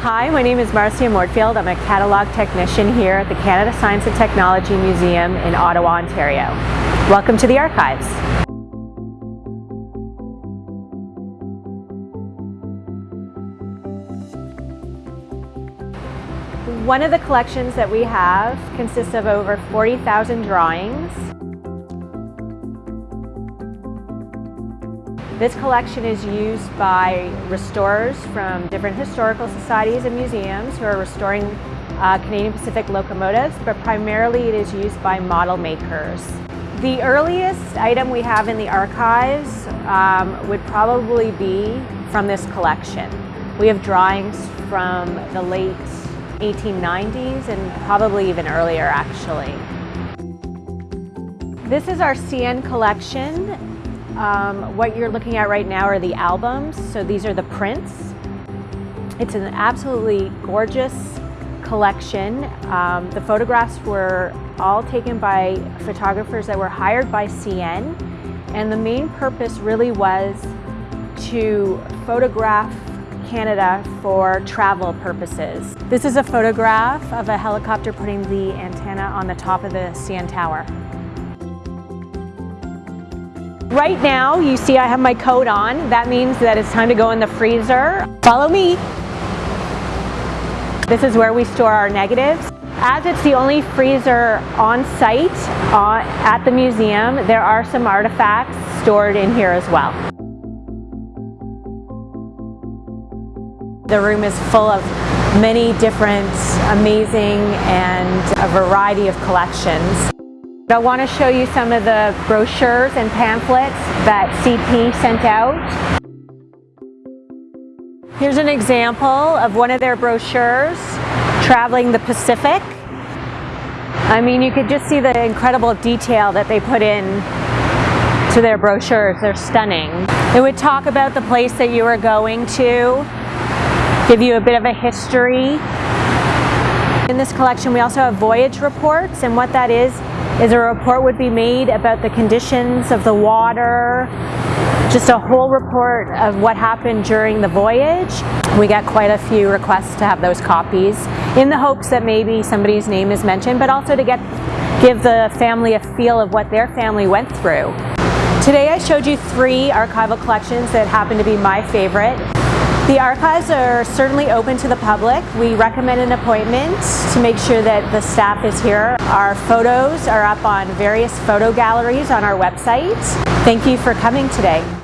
Hi, my name is Marcia Mortfield. I'm a catalog technician here at the Canada Science and Technology Museum in Ottawa, Ontario. Welcome to the archives. One of the collections that we have consists of over 40,000 drawings. This collection is used by restorers from different historical societies and museums who are restoring uh, Canadian Pacific locomotives, but primarily it is used by model makers. The earliest item we have in the archives um, would probably be from this collection. We have drawings from the late 1890s and probably even earlier actually. This is our CN collection. Um, what you're looking at right now are the albums. So these are the prints. It's an absolutely gorgeous collection. Um, the photographs were all taken by photographers that were hired by CN. And the main purpose really was to photograph Canada for travel purposes. This is a photograph of a helicopter putting the antenna on the top of the CN Tower. Right now, you see I have my coat on. That means that it's time to go in the freezer. Follow me. This is where we store our negatives. As it's the only freezer on site uh, at the museum, there are some artifacts stored in here as well. The room is full of many different amazing and a variety of collections. I want to show you some of the brochures and pamphlets that CP sent out. Here's an example of one of their brochures, Traveling the Pacific. I mean, you could just see the incredible detail that they put in to their brochures. They're stunning. It would talk about the place that you were going to, give you a bit of a history. In this collection, we also have voyage reports, and what that is, is a report would be made about the conditions of the water, just a whole report of what happened during the voyage. We get quite a few requests to have those copies in the hopes that maybe somebody's name is mentioned, but also to get give the family a feel of what their family went through. Today I showed you three archival collections that happen to be my favorite. The archives are certainly open to the public. We recommend an appointment to make sure that the staff is here. Our photos are up on various photo galleries on our website. Thank you for coming today.